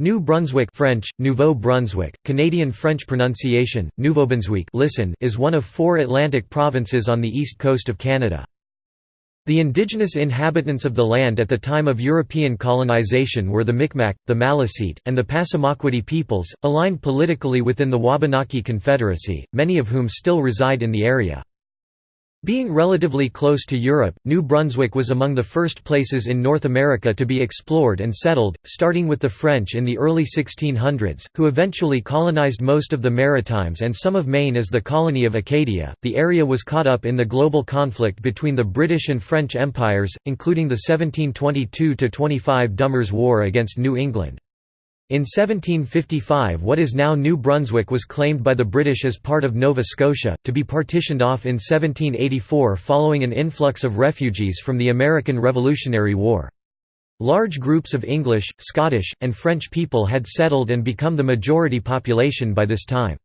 New Brunswick French, Nouveau Brunswick, Canadian French pronunciation, Nouveau-Brunswick listen is one of four Atlantic provinces on the east coast of Canada. The indigenous inhabitants of the land at the time of European colonization were the Micmac, the Maliseet, and the Passamaquoddy peoples, aligned politically within the Wabanaki Confederacy, many of whom still reside in the area. Being relatively close to Europe, New Brunswick was among the first places in North America to be explored and settled, starting with the French in the early 1600s, who eventually colonized most of the Maritimes and some of Maine as the colony of Acadia. The area was caught up in the global conflict between the British and French empires, including the 1722 25 Dummers War against New England. In 1755 what is now New Brunswick was claimed by the British as part of Nova Scotia, to be partitioned off in 1784 following an influx of refugees from the American Revolutionary War. Large groups of English, Scottish, and French people had settled and become the majority population by this time.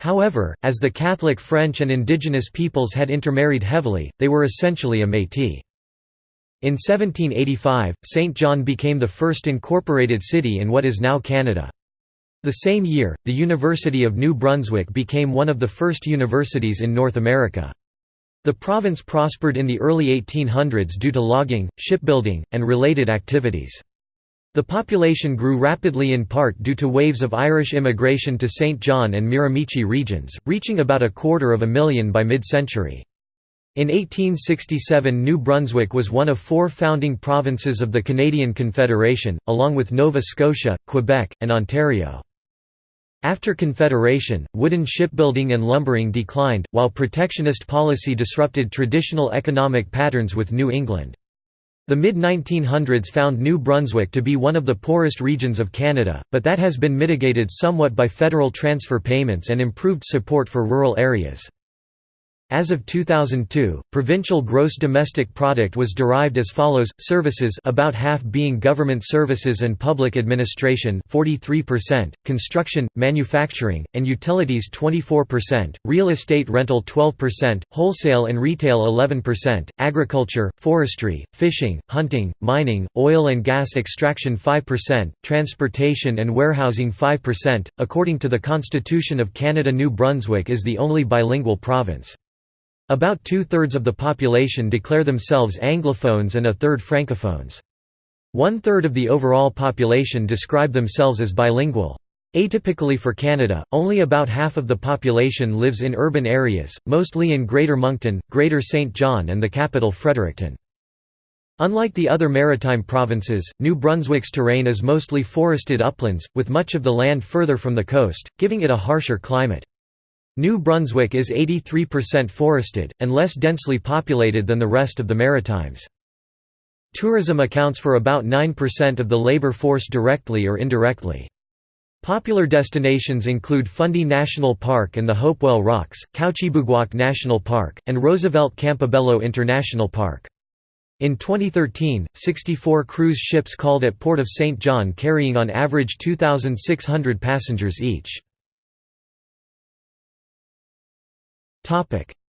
However, as the Catholic French and indigenous peoples had intermarried heavily, they were essentially a métis. In 1785, St. John became the first incorporated city in what is now Canada. The same year, the University of New Brunswick became one of the first universities in North America. The province prospered in the early 1800s due to logging, shipbuilding, and related activities. The population grew rapidly in part due to waves of Irish immigration to St. John and Miramichi regions, reaching about a quarter of a million by mid-century. In 1867 New Brunswick was one of four founding provinces of the Canadian Confederation, along with Nova Scotia, Quebec, and Ontario. After Confederation, wooden shipbuilding and lumbering declined, while protectionist policy disrupted traditional economic patterns with New England. The mid-1900s found New Brunswick to be one of the poorest regions of Canada, but that has been mitigated somewhat by federal transfer payments and improved support for rural areas. As of 2002, provincial gross domestic product was derived as follows: services about half being government services and public administration 43%, construction, manufacturing, and utilities 24%, real estate rental 12%, wholesale and retail 11%, agriculture, forestry, fishing, hunting, mining, oil and gas extraction 5%, transportation and warehousing 5%. According to the Constitution of Canada, New Brunswick is the only bilingual province. About two-thirds of the population declare themselves Anglophones and a third Francophones. One-third of the overall population describe themselves as bilingual. Atypically for Canada, only about half of the population lives in urban areas, mostly in Greater Moncton, Greater St. John and the capital Fredericton. Unlike the other maritime provinces, New Brunswick's terrain is mostly forested uplands, with much of the land further from the coast, giving it a harsher climate. New Brunswick is 83% forested, and less densely populated than the rest of the Maritimes. Tourism accounts for about 9% of the labor force directly or indirectly. Popular destinations include Fundy National Park and the Hopewell Rocks, Kouchibouguac National Park, and Roosevelt Campobello International Park. In 2013, 64 cruise ships called at Port of St. John carrying on average 2,600 passengers each.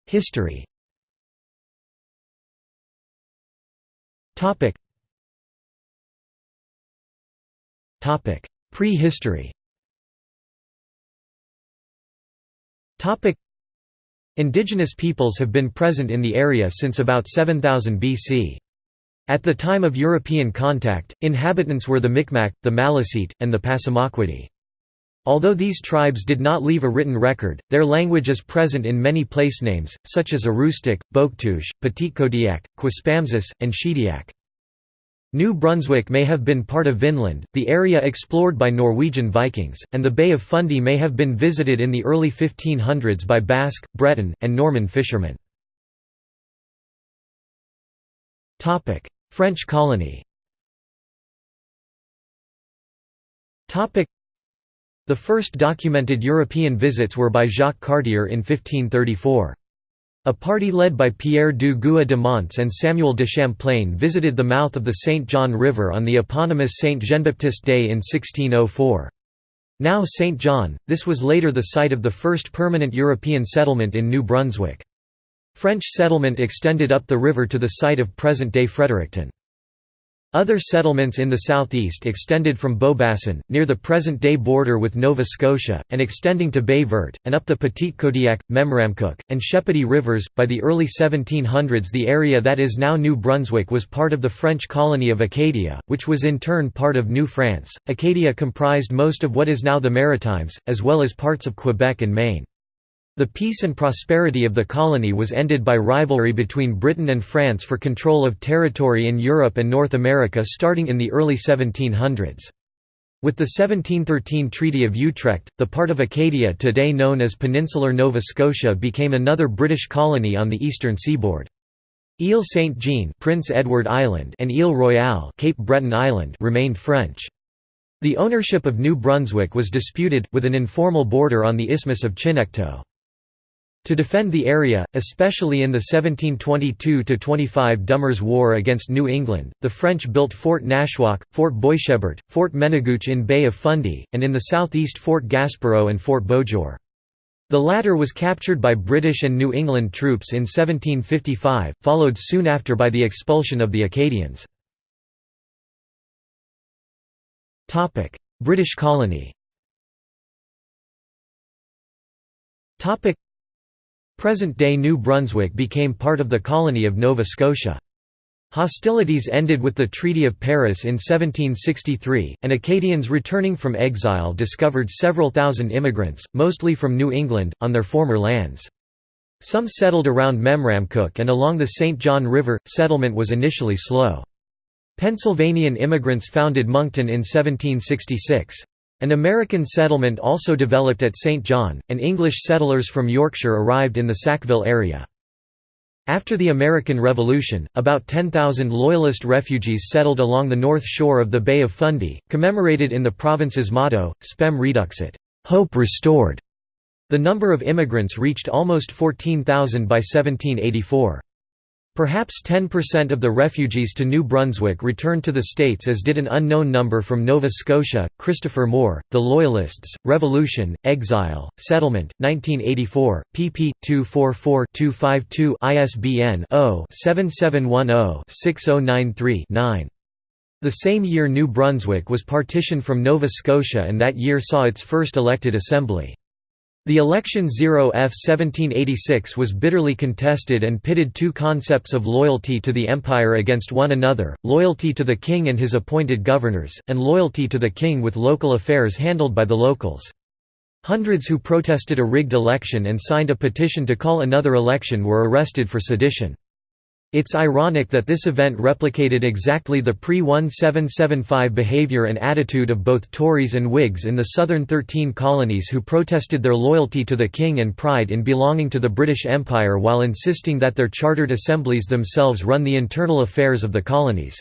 History. Prehistory. Indigenous peoples have been present in the area since about 7000 BC. At the time of European contact, inhabitants were the Micmac, the Maliseet, and the Passamaquoddy. Although these tribes did not leave a written record, their language is present in many placenames, such as Aroostook, Bouctouche, Petitcodiac, Quispamsis, and Shediac. New Brunswick may have been part of Vinland, the area explored by Norwegian Vikings, and the Bay of Fundy may have been visited in the early 1500s by Basque, Breton, and Norman fishermen. French colony the first documented European visits were by Jacques Cartier in 1534. A party led by Pierre Dugua de Mons and Samuel de Champlain visited the mouth of the St. John River on the eponymous St. Jean-Baptiste Day in 1604. Now St. John, this was later the site of the first permanent European settlement in New Brunswick. French settlement extended up the river to the site of present-day Fredericton. Other settlements in the southeast extended from Beaubassin, near the present-day border with Nova Scotia, and extending to Verte, and up the Petitcodiac, Memramcook, and Shepody rivers. By the early 1700s the area that is now New Brunswick was part of the French colony of Acadia, which was in turn part of New France. Acadia comprised most of what is now the Maritimes, as well as parts of Quebec and Maine. The peace and prosperity of the colony was ended by rivalry between Britain and France for control of territory in Europe and North America starting in the early 1700s. With the 1713 Treaty of Utrecht, the part of Acadia today known as Peninsular Nova Scotia became another British colony on the eastern seaboard. Ile Saint-Jean Prince Edward Island and Ile Royale Cape Breton Island remained French. The ownership of New Brunswick was disputed, with an informal border on the Isthmus of Chignecto. To defend the area, especially in the 1722–25 Dummer's War against New England, the French built Fort Nashwaak, Fort Boishebert, Fort Menagoueche in Bay of Fundy, and in the southeast Fort Gaspereau and Fort Beauséjour. The latter was captured by British and New England troops in 1755, followed soon after by the expulsion of the Acadians. British colony Present-day New Brunswick became part of the colony of Nova Scotia. Hostilities ended with the Treaty of Paris in 1763, and Acadians returning from exile discovered several thousand immigrants, mostly from New England, on their former lands. Some settled around Memramcook and along the St. John River. Settlement was initially slow. Pennsylvanian immigrants founded Moncton in 1766. An American settlement also developed at St. John, and English settlers from Yorkshire arrived in the Sackville area. After the American Revolution, about 10,000 Loyalist refugees settled along the north shore of the Bay of Fundy, commemorated in the province's motto, Spem Reduxit hope restored". The number of immigrants reached almost 14,000 by 1784. Perhaps 10% of the refugees to New Brunswick returned to the States as did an unknown number from Nova Scotia. Christopher Moore, The Loyalists, Revolution, Exile, Settlement, 1984, pp. 244-252 ISBN 0-7710-6093-9. The same year New Brunswick was partitioned from Nova Scotia and that year saw its first elected assembly. The election 0 F 1786 was bitterly contested and pitted two concepts of loyalty to the empire against one another, loyalty to the king and his appointed governors, and loyalty to the king with local affairs handled by the locals. Hundreds who protested a rigged election and signed a petition to call another election were arrested for sedition. It's ironic that this event replicated exactly the pre-1775 behaviour and attitude of both Tories and Whigs in the southern Thirteen Colonies who protested their loyalty to the king and pride in belonging to the British Empire while insisting that their chartered assemblies themselves run the internal affairs of the colonies.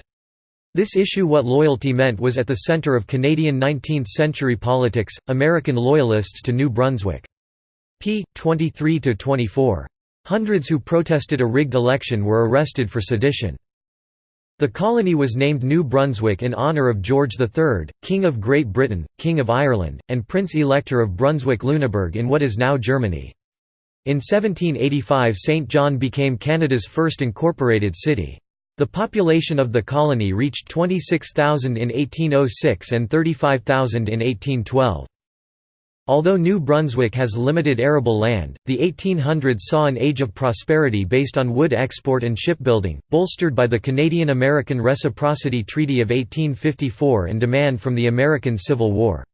This issue what loyalty meant was at the centre of Canadian 19th-century politics, American Loyalists to New Brunswick. p. 23–24. Hundreds who protested a rigged election were arrested for sedition. The colony was named New Brunswick in honour of George III, King of Great Britain, King of Ireland, and Prince-Elector of Brunswick-Lüneburg in what is now Germany. In 1785 St. John became Canada's first incorporated city. The population of the colony reached 26,000 in 1806 and 35,000 in 1812. Although New Brunswick has limited arable land, the 1800s saw an age of prosperity based on wood export and shipbuilding, bolstered by the Canadian-American Reciprocity Treaty of 1854 and demand from the American Civil War.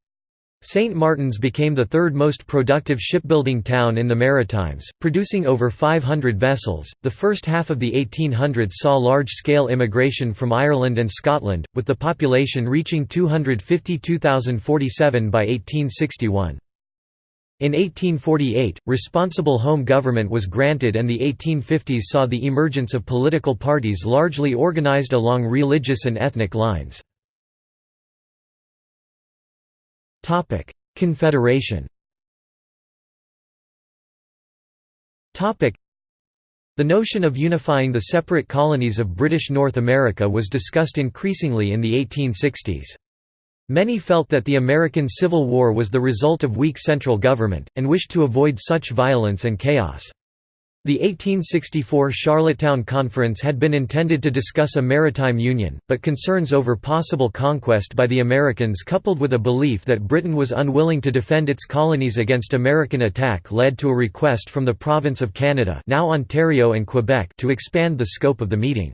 St. Martin's became the third most productive shipbuilding town in the Maritimes, producing over 500 vessels. The first half of the 1800s saw large scale immigration from Ireland and Scotland, with the population reaching 252,047 by 1861. In 1848, responsible home government was granted and the 1850s saw the emergence of political parties largely organized along religious and ethnic lines. Topic: Confederation. Topic: The notion of unifying the separate colonies of British North America was discussed increasingly in the 1860s. Many felt that the American Civil War was the result of weak central government, and wished to avoid such violence and chaos. The 1864 Charlottetown Conference had been intended to discuss a maritime union, but concerns over possible conquest by the Americans coupled with a belief that Britain was unwilling to defend its colonies against American attack led to a request from the Province of Canada now Ontario and Quebec to expand the scope of the meeting.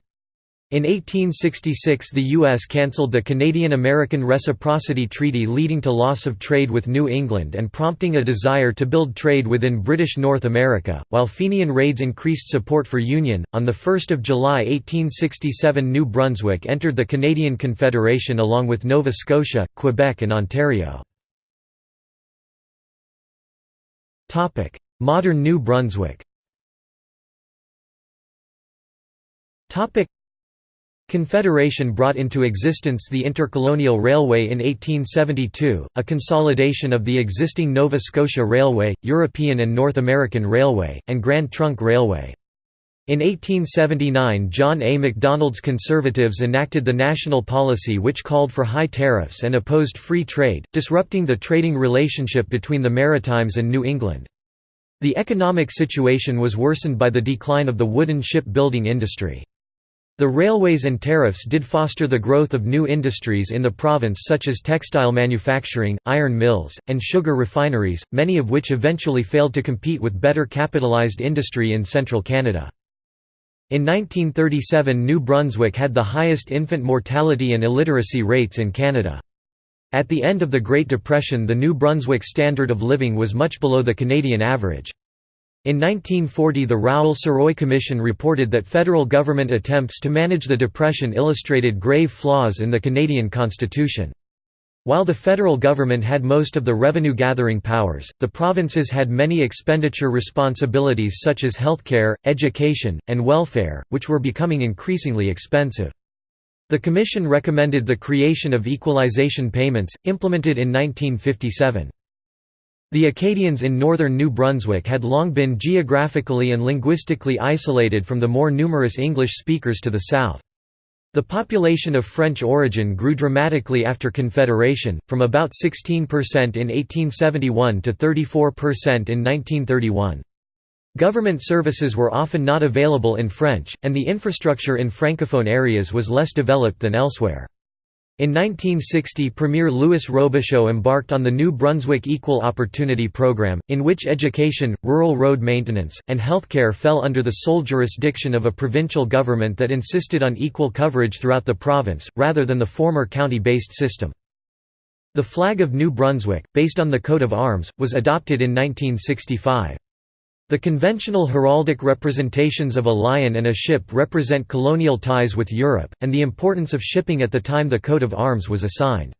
In 1866 the U.S. cancelled the Canadian-American Reciprocity Treaty leading to loss of trade with New England and prompting a desire to build trade within British North America, while Fenian raids increased support for Union. On 1 July 1867 New Brunswick entered the Canadian Confederation along with Nova Scotia, Quebec and Ontario. Modern New Brunswick Confederation brought into existence the Intercolonial Railway in 1872, a consolidation of the existing Nova Scotia Railway, European and North American Railway, and Grand Trunk Railway. In 1879 John A. Macdonald's Conservatives enacted the national policy which called for high tariffs and opposed free trade, disrupting the trading relationship between the Maritimes and New England. The economic situation was worsened by the decline of the wooden ship-building industry. The railways and tariffs did foster the growth of new industries in the province such as textile manufacturing, iron mills, and sugar refineries, many of which eventually failed to compete with better capitalized industry in central Canada. In 1937 New Brunswick had the highest infant mortality and illiteracy rates in Canada. At the end of the Great Depression the New Brunswick standard of living was much below the Canadian average. In 1940 the Rowell-Sirois Commission reported that federal government attempts to manage the Depression illustrated grave flaws in the Canadian Constitution. While the federal government had most of the revenue-gathering powers, the provinces had many expenditure responsibilities such as healthcare, education, and welfare, which were becoming increasingly expensive. The Commission recommended the creation of equalization payments, implemented in 1957. The Acadians in northern New Brunswick had long been geographically and linguistically isolated from the more numerous English speakers to the south. The population of French origin grew dramatically after Confederation, from about 16% in 1871 to 34% in 1931. Government services were often not available in French, and the infrastructure in francophone areas was less developed than elsewhere. In 1960 Premier Louis Robichaud embarked on the New Brunswick Equal Opportunity Program, in which education, rural road maintenance, and healthcare fell under the sole jurisdiction of a provincial government that insisted on equal coverage throughout the province, rather than the former county-based system. The flag of New Brunswick, based on the coat of arms, was adopted in 1965. The conventional heraldic representations of a lion and a ship represent colonial ties with Europe, and the importance of shipping at the time the coat of arms was assigned.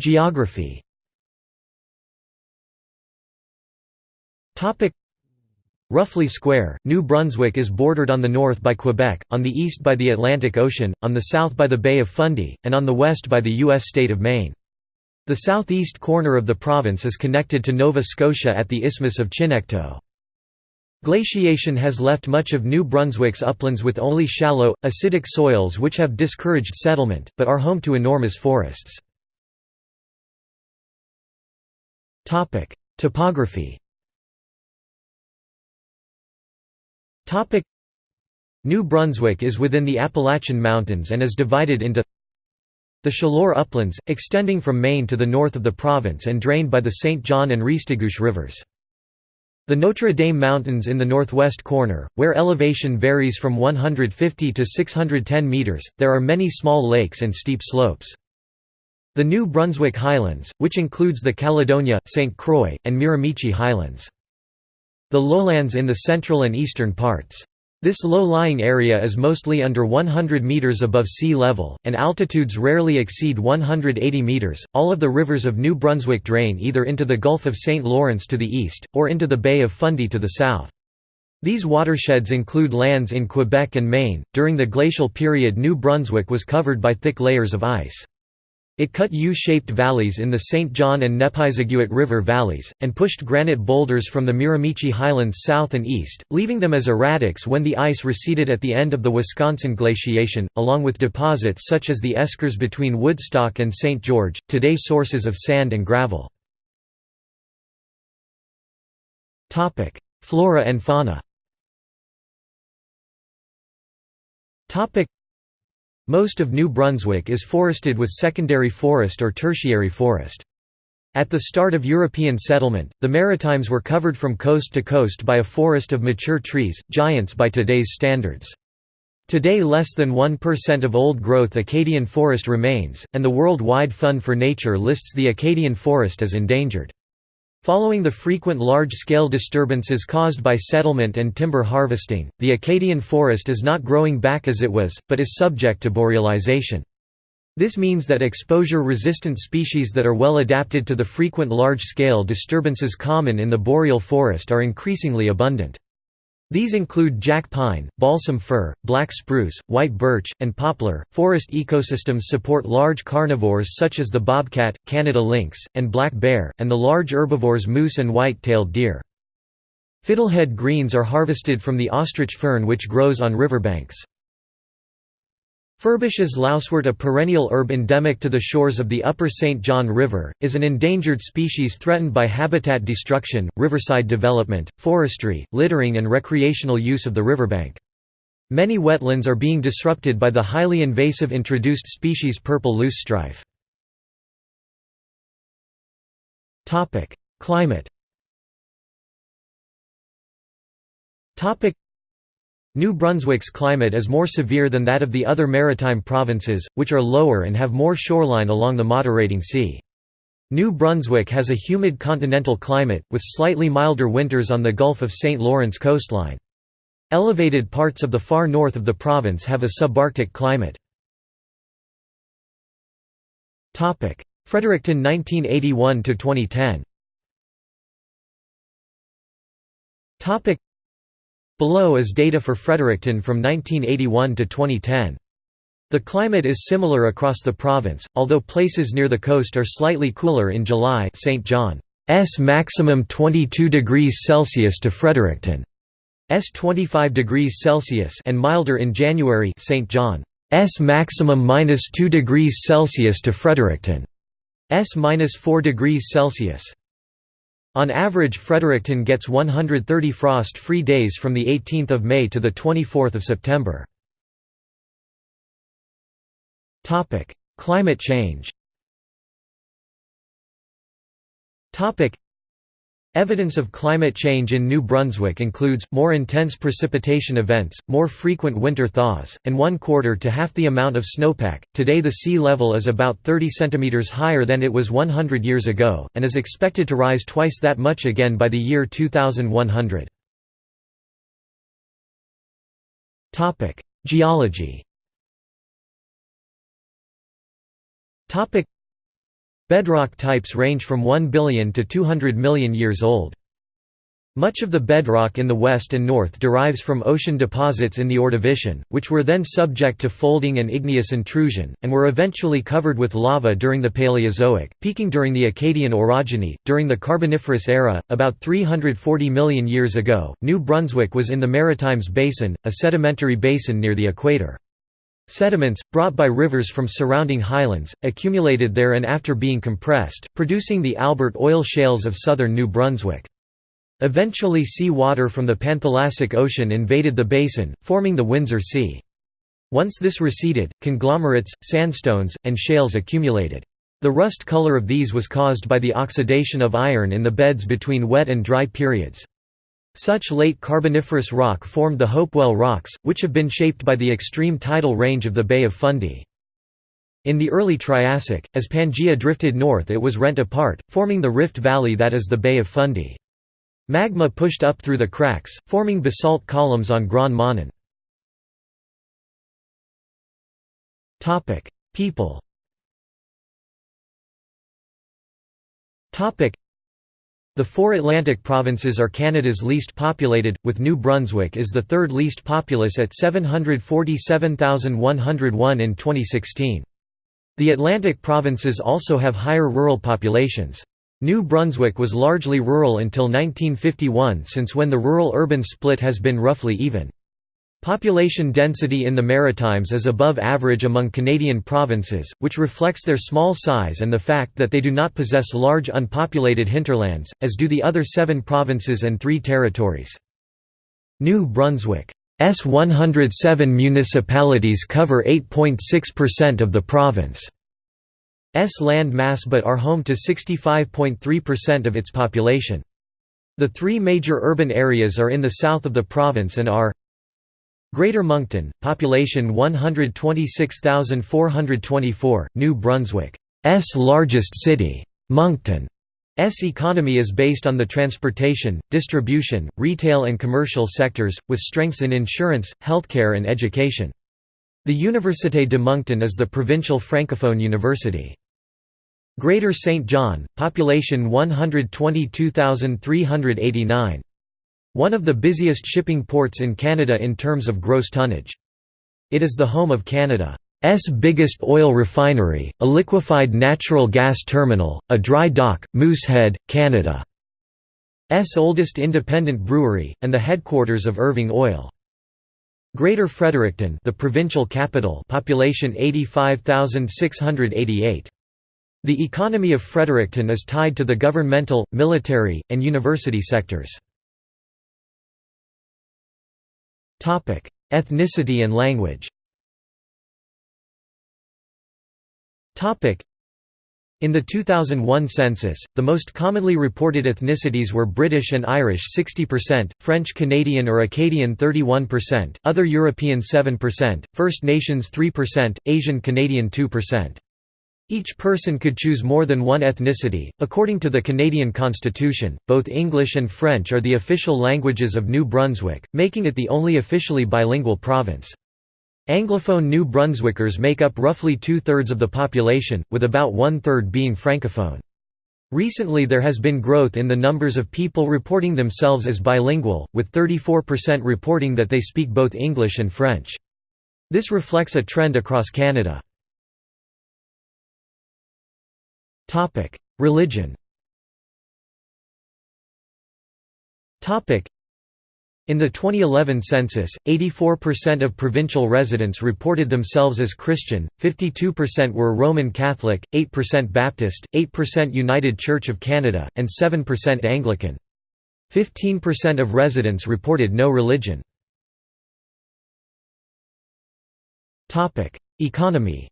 Geography Roughly square, New Brunswick is bordered on the north by Quebec, on the east by the Atlantic Ocean, on the south by the Bay of Fundy, and on the west by the U.S. state of Maine. The southeast corner of the province is connected to Nova Scotia at the Isthmus of Chignecto. Glaciation has left much of New Brunswick's uplands with only shallow, acidic soils which have discouraged settlement, but are home to enormous forests. Topography New Brunswick is within the Appalachian Mountains and is divided into the Chaleur uplands, extending from Maine to the north of the province and drained by the St. John and Restigouche rivers. The Notre Dame Mountains in the northwest corner, where elevation varies from 150 to 610 metres, there are many small lakes and steep slopes. The New Brunswick Highlands, which includes the Caledonia, St. Croix, and Miramichi Highlands. The lowlands in the central and eastern parts. This low-lying area is mostly under 100 meters above sea level, and altitudes rarely exceed 180 meters. All of the rivers of New Brunswick drain either into the Gulf of St. Lawrence to the east, or into the Bay of Fundy to the south. These watersheds include lands in Quebec and Maine. During the glacial period, New Brunswick was covered by thick layers of ice. It cut U-shaped valleys in the St. John and Nepisiguit River valleys, and pushed granite boulders from the Miramichi Highlands south and east, leaving them as erratics when the ice receded at the end of the Wisconsin glaciation, along with deposits such as the eskers between Woodstock and St. George, today sources of sand and gravel. Flora and fauna Most of New Brunswick is forested with secondary forest or tertiary forest. At the start of European settlement, the Maritimes were covered from coast to coast by a forest of mature trees, giants by today's standards. Today less than 1% of old-growth Acadian forest remains, and the World Wide Fund for Nature lists the Acadian forest as endangered. Following the frequent large-scale disturbances caused by settlement and timber harvesting, the Acadian forest is not growing back as it was, but is subject to borealization. This means that exposure-resistant species that are well adapted to the frequent large-scale disturbances common in the boreal forest are increasingly abundant. These include jack pine, balsam fir, black spruce, white birch, and poplar. Forest ecosystems support large carnivores such as the bobcat, Canada lynx, and black bear, and the large herbivores moose and white-tailed deer. Fiddlehead greens are harvested from the ostrich fern which grows on riverbanks. Furbish's lousewort a perennial herb endemic to the shores of the upper St. John River, is an endangered species threatened by habitat destruction, riverside development, forestry, littering and recreational use of the riverbank. Many wetlands are being disrupted by the highly invasive introduced species purple loosestrife. Climate New Brunswick's climate is more severe than that of the other maritime provinces, which are lower and have more shoreline along the moderating sea. New Brunswick has a humid continental climate, with slightly milder winters on the Gulf of St. Lawrence coastline. Elevated parts of the far north of the province have a subarctic climate. Fredericton 1981–2010 Below is data for Fredericton from 1981 to 2010. The climate is similar across the province, although places near the coast are slightly cooler in July St. John's maximum 22 degrees Celsius to Fredericton. S 25 degrees Celsius and milder in January St. John's maximum minus 2 degrees Celsius to Fredericton. S minus 4 degrees Celsius. On average Fredericton gets 130 frost-free days from 18 May to 24 September. Climate change Evidence of climate change in New Brunswick includes, more intense precipitation events, more frequent winter thaws, and one quarter to half the amount of snowpack. Today the sea level is about 30 cm higher than it was 100 years ago, and is expected to rise twice that much again by the year 2100. Geology Bedrock types range from 1 billion to 200 million years old. Much of the bedrock in the west and north derives from ocean deposits in the Ordovician, which were then subject to folding and igneous intrusion, and were eventually covered with lava during the Paleozoic, peaking during the Acadian orogeny. During the Carboniferous era, about 340 million years ago, New Brunswick was in the Maritimes Basin, a sedimentary basin near the equator. Sediments, brought by rivers from surrounding highlands, accumulated there and after being compressed, producing the Albert oil shales of southern New Brunswick. Eventually sea water from the Panthalassic Ocean invaded the basin, forming the Windsor Sea. Once this receded, conglomerates, sandstones, and shales accumulated. The rust color of these was caused by the oxidation of iron in the beds between wet and dry periods. Such late Carboniferous rock formed the Hopewell Rocks, which have been shaped by the extreme tidal range of the Bay of Fundy. In the early Triassic, as Pangaea drifted north it was rent apart, forming the rift valley that is the Bay of Fundy. Magma pushed up through the cracks, forming basalt columns on Grand Manan. People the four Atlantic provinces are Canada's least populated, with New Brunswick is the third least populous at 747,101 in 2016. The Atlantic provinces also have higher rural populations. New Brunswick was largely rural until 1951 since when the rural-urban split has been roughly even. Population density in the Maritimes is above average among Canadian provinces, which reflects their small size and the fact that they do not possess large unpopulated hinterlands, as do the other seven provinces and three territories. New Brunswick's 107 municipalities cover 8.6% of the province's land mass but are home to 65.3% of its population. The three major urban areas are in the south of the province and are Greater Moncton, population 126,424, New Brunswick's largest city. Moncton's economy is based on the transportation, distribution, retail and commercial sectors, with strengths in insurance, healthcare and education. The Université de Moncton is the provincial francophone university. Greater St. John, population 122,389. One of the busiest shipping ports in Canada in terms of gross tonnage. It is the home of Canada's biggest oil refinery, a liquefied natural gas terminal, a dry dock, Moosehead, Canada's oldest independent brewery, and the headquarters of Irving Oil. Greater Fredericton the provincial capital population 85,688. The economy of Fredericton is tied to the governmental, military, and university sectors. Ethnicity and language. In the 2001 census, the most commonly reported ethnicities were British and Irish 60%, French Canadian or Acadian 31%, other European 7%, First Nations 3%, Asian Canadian 2%. Each person could choose more than one ethnicity. According to the Canadian Constitution, both English and French are the official languages of New Brunswick, making it the only officially bilingual province. Anglophone New Brunswickers make up roughly two-thirds of the population, with about one-third being francophone. Recently there has been growth in the numbers of people reporting themselves as bilingual, with 34% reporting that they speak both English and French. This reflects a trend across Canada. Religion. In the 2011 census, 84% of provincial residents reported themselves as Christian, 52% were Roman Catholic, 8% Baptist, 8% United Church of Canada, and 7% Anglican. 15% of residents reported no religion. Economy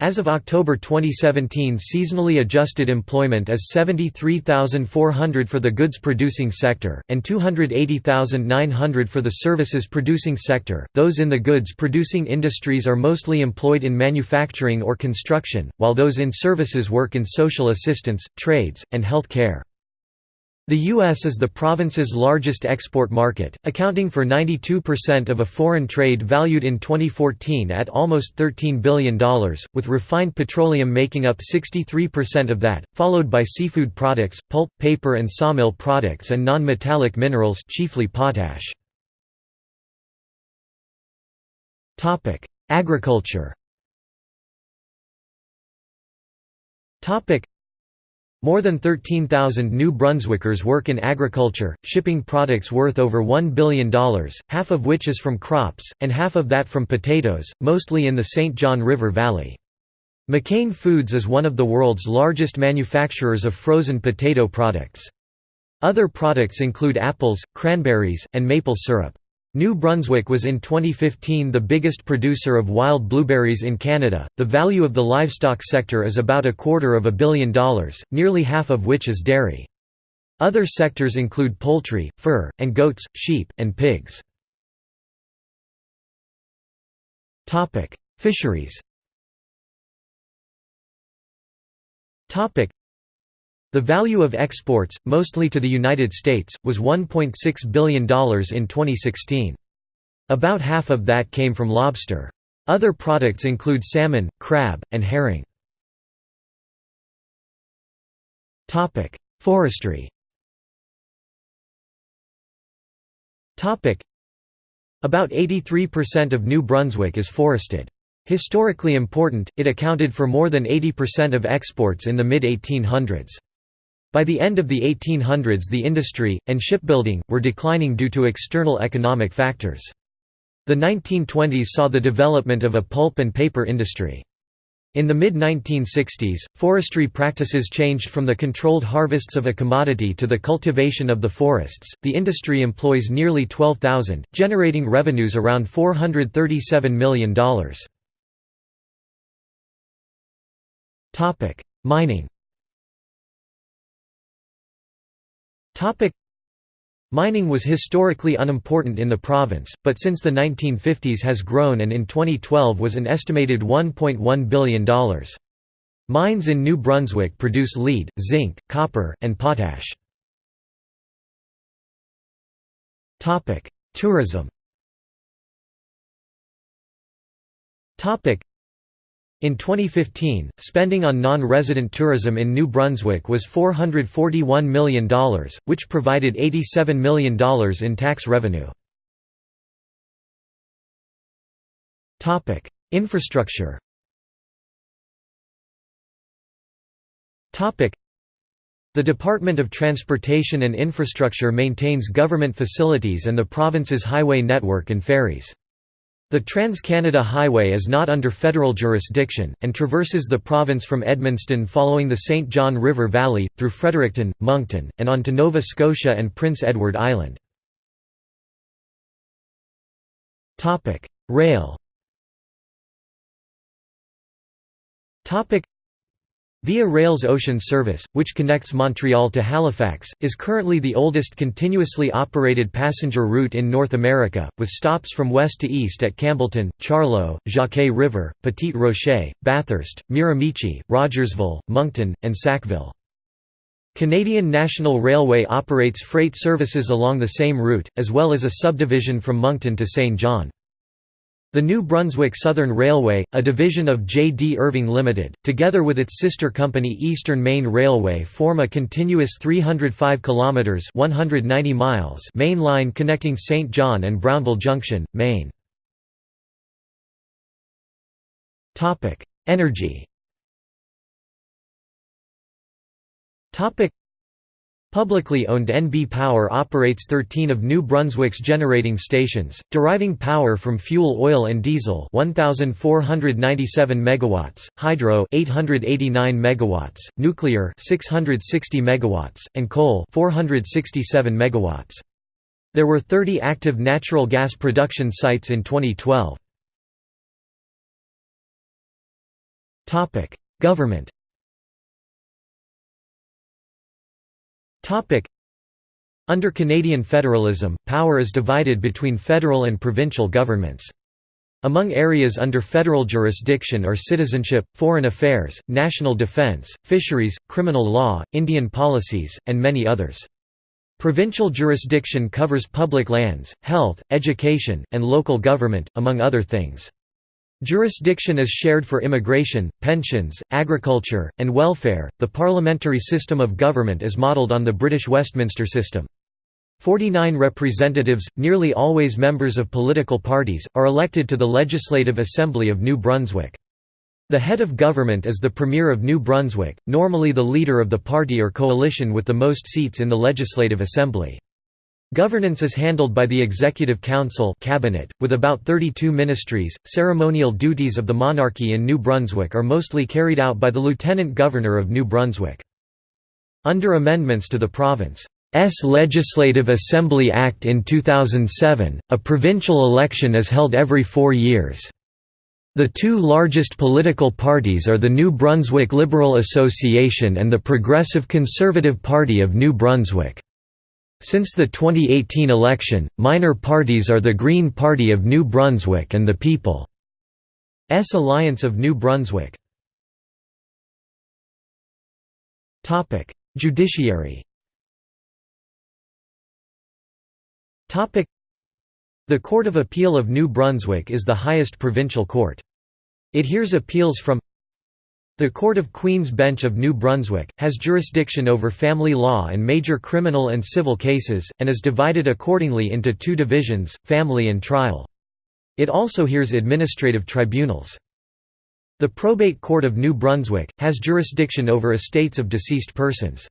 As of October 2017 seasonally adjusted employment is 73,400 for the goods-producing sector, and 280,900 for the services-producing sector. Those in the goods-producing industries are mostly employed in manufacturing or construction, while those in services work in social assistance, trades, and health care. The U.S. is the province's largest export market, accounting for 92% of a foreign trade valued in 2014 at almost $13 billion, with refined petroleum making up 63% of that, followed by seafood products, pulp, paper and sawmill products and non-metallic minerals chiefly potash. Agriculture more than 13,000 New Brunswickers work in agriculture, shipping products worth over $1 billion, half of which is from crops, and half of that from potatoes, mostly in the St. John River Valley. McCain Foods is one of the world's largest manufacturers of frozen potato products. Other products include apples, cranberries, and maple syrup. New Brunswick was in 2015 the biggest producer of wild blueberries in Canada. The value of the livestock sector is about a quarter of a billion dollars, nearly half of which is dairy. Other sectors include poultry, fur, and goats, sheep, and pigs. Topic: Fisheries. Topic: the value of exports, mostly to the United States, was $1.6 billion in 2016. About half of that came from lobster. Other products include salmon, crab, and herring. Forestry About 83% of New Brunswick is forested. Historically important, it accounted for more than 80% of exports in the mid-1800s. By the end of the 1800s the industry, and shipbuilding, were declining due to external economic factors. The 1920s saw the development of a pulp and paper industry. In the mid-1960s, forestry practices changed from the controlled harvests of a commodity to the cultivation of the forests. The industry employs nearly 12,000, generating revenues around $437 million. Topic: Mining. Topic: Mining was historically unimportant in the province, but since the 1950s has grown and in 2012 was an estimated $1.1 billion. Mines in New Brunswick produce lead, zinc, copper, and potash. Tourism in 2015, spending on non-resident tourism in New Brunswick was $441 million, which provided $87 million in tax revenue. Infrastructure the Department of Transportation and Infrastructure maintains government facilities and the province's highway network and ferries. The Trans-Canada Highway is not under federal jurisdiction, and traverses the province from Edmundston following the St. John River Valley, through Fredericton, Moncton, and on to Nova Scotia and Prince Edward Island. Rail Via Rail's ocean service, which connects Montreal to Halifax, is currently the oldest continuously operated passenger route in North America, with stops from west to east at Campbellton, Charlo, Jacquet River, Petit Rocher, Bathurst, Miramichi, Rogersville, Moncton, and Sackville. Canadian National Railway operates freight services along the same route, as well as a subdivision from Moncton to Saint John. The New Brunswick Southern Railway, a division of J. D. Irving Limited, together with its sister company Eastern Maine Railway form a continuous 305 kilometers (190 miles) main line connecting St. John and Brownville Junction, Maine. Energy. Topic: Publicly owned NB Power operates 13 of New Brunswick's generating stations, deriving power from fuel oil and diesel 1497 megawatts, hydro 889 megawatts, nuclear 660 megawatts, and coal 467 megawatts. There were 30 active natural gas production sites in 2012. Government Under Canadian federalism, power is divided between federal and provincial governments. Among areas under federal jurisdiction are citizenship, foreign affairs, national defence, fisheries, criminal law, Indian policies, and many others. Provincial jurisdiction covers public lands, health, education, and local government, among other things. Jurisdiction is shared for immigration, pensions, agriculture, and welfare. The parliamentary system of government is modelled on the British Westminster system. Forty-nine representatives, nearly always members of political parties, are elected to the Legislative Assembly of New Brunswick. The head of government is the Premier of New Brunswick, normally the leader of the party or coalition with the most seats in the Legislative Assembly. Governance is handled by the Executive Council cabinet, with about 32 ministries. Ceremonial duties of the monarchy in New Brunswick are mostly carried out by the Lieutenant Governor of New Brunswick. Under amendments to the province's Legislative Assembly Act in 2007, a provincial election is held every four years. The two largest political parties are the New Brunswick Liberal Association and the Progressive Conservative Party of New Brunswick. Since the 2018 election, minor parties are the Green Party of New Brunswick and the People's Alliance of New Brunswick. Judiciary The Court of Appeal of New Brunswick is the highest provincial court. It hears appeals from the Court of Queen's Bench of New Brunswick, has jurisdiction over family law and major criminal and civil cases, and is divided accordingly into two divisions, family and trial. It also hears administrative tribunals. The Probate Court of New Brunswick, has jurisdiction over estates of deceased persons.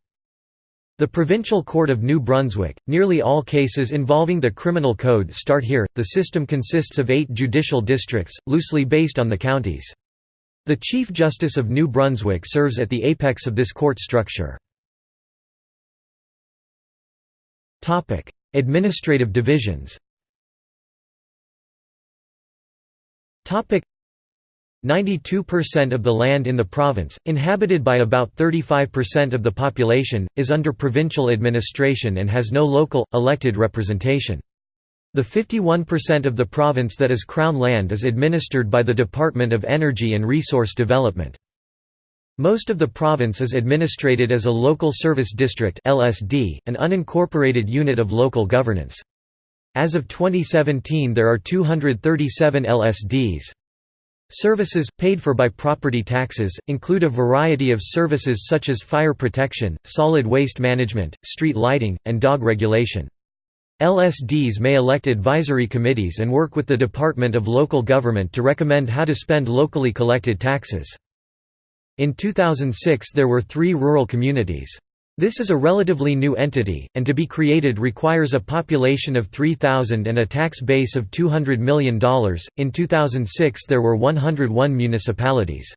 The Provincial Court of New Brunswick, nearly all cases involving the criminal code start here. The system consists of eight judicial districts, loosely based on the counties. The Chief Justice of New Brunswick serves at the apex of this court structure. Administrative divisions 92% of the land in the province, inhabited by about 35% of the population, is under provincial administration and has no local, elected representation. The 51% of the province that is Crown land is administered by the Department of Energy and Resource Development. Most of the province is administrated as a Local Service District (LSD), an unincorporated unit of local governance. As of 2017 there are 237 LSDs. Services, paid for by property taxes, include a variety of services such as fire protection, solid waste management, street lighting, and dog regulation. LSDs may elect advisory committees and work with the Department of Local Government to recommend how to spend locally collected taxes. In 2006 there were three rural communities. This is a relatively new entity, and to be created requires a population of 3,000 and a tax base of $200 million. In 2006, there were 101 municipalities.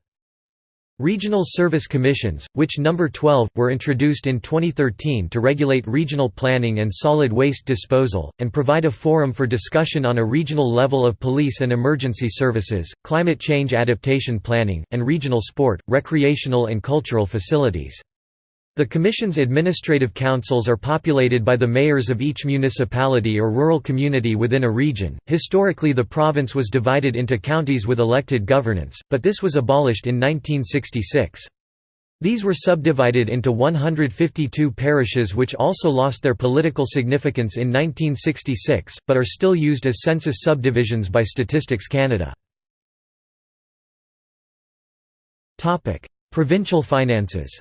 Regional Service Commissions, which number 12, were introduced in 2013 to regulate regional planning and solid waste disposal, and provide a forum for discussion on a regional level of police and emergency services, climate change adaptation planning, and regional sport, recreational and cultural facilities. The Commission's administrative councils are populated by the mayors of each municipality or rural community within a region. Historically, the province was divided into counties with elected governance, but this was abolished in 1966. These were subdivided into 152 parishes which also lost their political significance in 1966, but are still used as census subdivisions by Statistics Canada. Provincial finances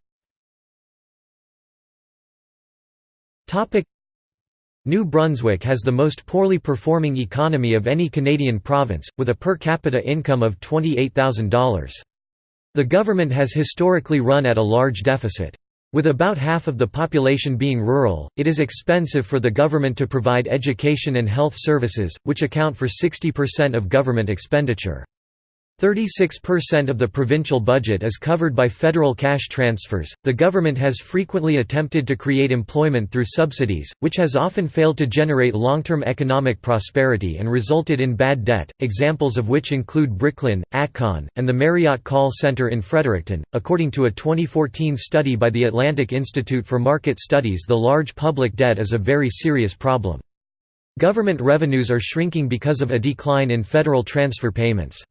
New Brunswick has the most poorly performing economy of any Canadian province, with a per capita income of $28,000. The government has historically run at a large deficit. With about half of the population being rural, it is expensive for the government to provide education and health services, which account for 60% of government expenditure. 36% of the provincial budget is covered by federal cash transfers. The government has frequently attempted to create employment through subsidies, which has often failed to generate long term economic prosperity and resulted in bad debt, examples of which include Bricklin, Atcon, and the Marriott Call Centre in Fredericton. According to a 2014 study by the Atlantic Institute for Market Studies, the large public debt is a very serious problem. Government revenues are shrinking because of a decline in federal transfer payments.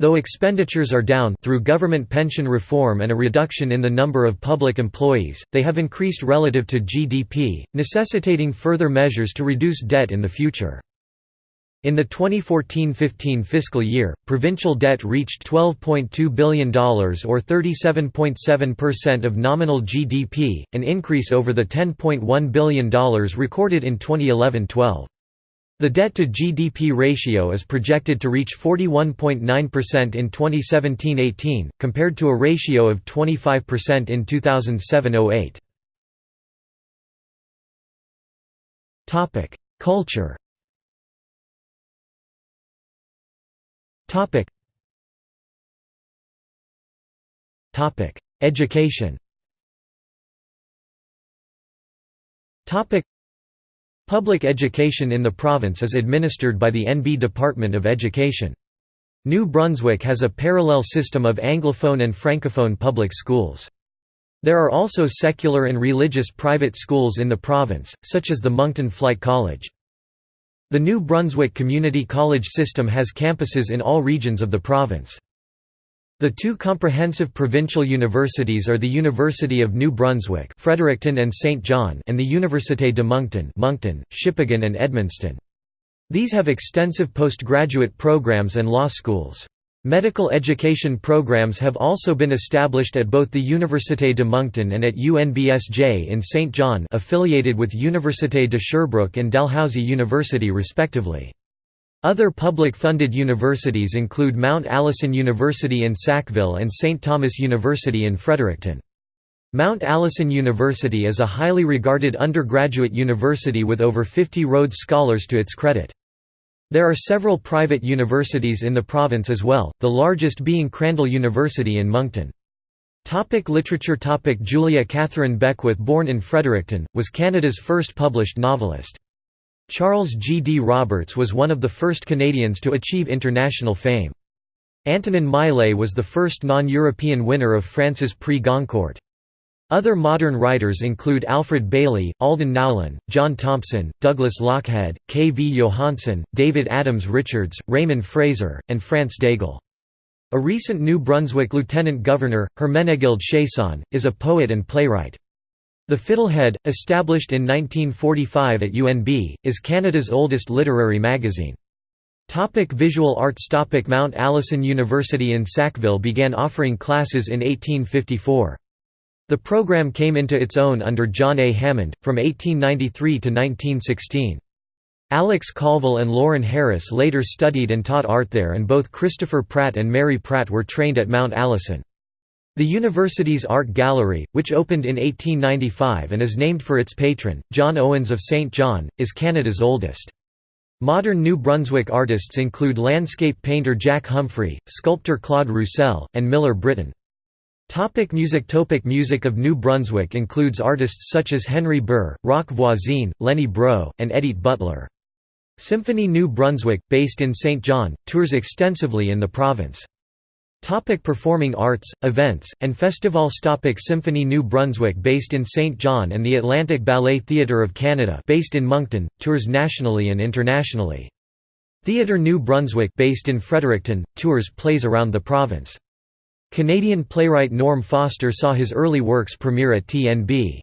Though expenditures are down through government pension reform and a reduction in the number of public employees, they have increased relative to GDP, necessitating further measures to reduce debt in the future. In the 2014–15 fiscal year, provincial debt reached $12.2 billion or 37.7% of nominal GDP, an increase over the $10.1 billion recorded in 2011–12. The debt-to-GDP ratio is projected to reach 41.9% in 2017–18, compared to a ratio of 25% in 2007–08. Culture Education Public education in the province is administered by the NB Department of Education. New Brunswick has a parallel system of Anglophone and Francophone public schools. There are also secular and religious private schools in the province, such as the Moncton Flight College. The New Brunswick Community College system has campuses in all regions of the province. The two comprehensive provincial universities are the University of New Brunswick Fredericton and St. John and the Université de Moncton Moncton, Shippagan and Edmundston. These have extensive postgraduate programs and law schools. Medical education programs have also been established at both the Université de Moncton and at UNBSJ in St. John affiliated with Université de Sherbrooke and Dalhousie University respectively. Other public-funded universities include Mount Allison University in Sackville and St. Thomas University in Fredericton. Mount Allison University is a highly regarded undergraduate university with over 50 Rhodes Scholars to its credit. There are several private universities in the province as well, the largest being Crandall University in Moncton. Topic literature Topic Julia Catherine Beckwith born in Fredericton, was Canada's first published novelist. Charles G. D. Roberts was one of the first Canadians to achieve international fame. Antonine Maillet was the first non-European winner of France's Prix Goncourt. Other modern writers include Alfred Bailey, Alden Nowlan, John Thompson, Douglas Lochhead, K. V. Johansen, David Adams Richards, Raymond Fraser, and France Daigle. A recent New Brunswick lieutenant governor, Herménégilde Chiasson, is a poet and playwright. The Fiddlehead, established in 1945 at UNB, is Canada's oldest literary magazine. Topic visual arts Topic Mount Allison University in Sackville began offering classes in 1854. The program came into its own under John A. Hammond, from 1893 to 1916. Alex Colville and Lawren Harris later studied and taught art there and both Christopher Pratt and Mary Pratt were trained at Mount Allison. The university's art gallery, which opened in 1895 and is named for its patron, John Owens of St. John, is Canada's oldest. Modern New Brunswick artists include landscape painter Jack Humphrey, sculptor Claude Roussel, and Miller Britton. Topic music Topic Music of New Brunswick includes artists such as Henry Burr, Roch Voisine, Lenny Breau, and Edith Butler. Symphony New Brunswick, based in St. John, tours extensively in the province. Topic performing arts, events, and festivals Topic Symphony New Brunswick based in St. John and the Atlantic Ballet Theatre of Canada based in Moncton, tours nationally and internationally. Theatre New Brunswick based in Fredericton, tours plays around the province. Canadian playwright Norm Foster saw his early works premiere at TNB.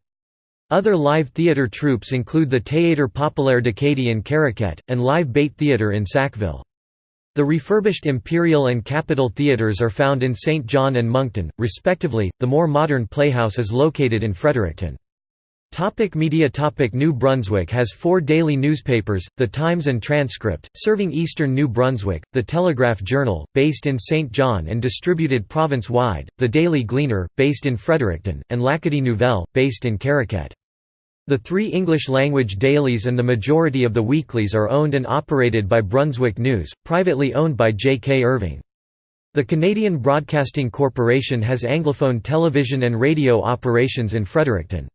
Other live theatre troupes include the Théâtre Populaire d'Acadie in Caraquet, and Live Bait Theatre in Sackville. The refurbished Imperial and Capitol theatres are found in St. John and Moncton, respectively, the more modern Playhouse is located in Fredericton. Topic media Topic New Brunswick has four daily newspapers, The Times and Transcript, serving eastern New Brunswick, The Telegraph Journal, based in St. John and distributed province-wide, The Daily Gleaner, based in Fredericton, and L'Acadie Nouvelle, based in Caraquet. The three English-language dailies and the majority of the weeklies are owned and operated by Brunswick News, privately owned by J. K. Irving. The Canadian Broadcasting Corporation has Anglophone television and radio operations in Fredericton.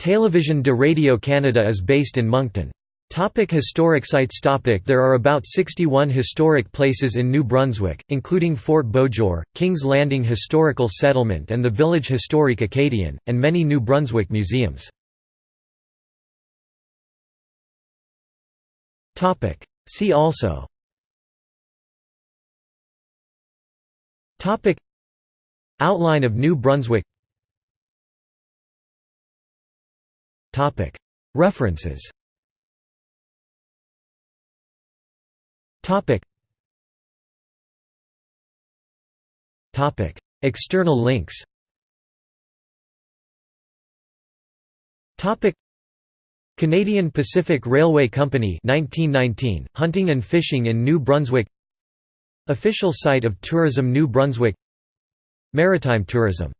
Télévision de Radio Canada is based in Moncton. Topic historic sites Topic There are about 61 historic places in New Brunswick, including Fort Beauséjour, King's Landing Historical Settlement and the Village Historique Acadien, and many New Brunswick museums. See also. Outline of New Brunswick. References. External links Canadian Pacific Railway Company 1919, Hunting and Fishing in New Brunswick. Official site of Tourism New Brunswick. Maritime tourism